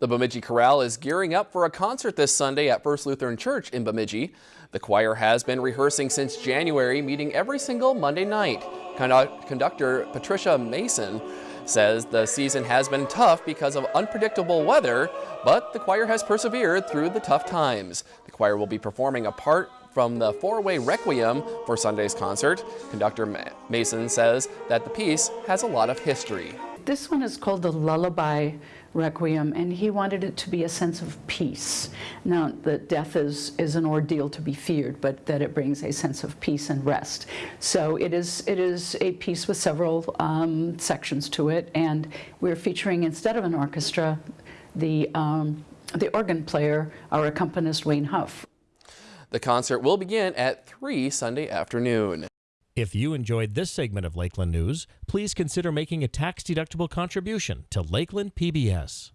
The Bemidji Chorale is gearing up for a concert this Sunday at First Lutheran Church in Bemidji. The choir has been rehearsing since January, meeting every single Monday night. Conductor Patricia Mason says the season has been tough because of unpredictable weather, but the choir has persevered through the tough times. The choir will be performing a part from the Fauré Requiem for Sunday's concert. Conductor Mason says that the piece has a lot of history. This one is called the Lullaby Requiem, and he wanted it to be a sense of peace. Now, that death is, is an ordeal to be feared, but that it brings a sense of peace and rest. So it is, it is a piece with several um, sections to it, and we're featuring, instead of an orchestra, the, um, the organ player, our accompanist Wayne Huff. The concert will begin at 3 Sunday afternoon. If you enjoyed this segment of Lakeland News, please consider making a tax-deductible contribution to Lakeland PBS.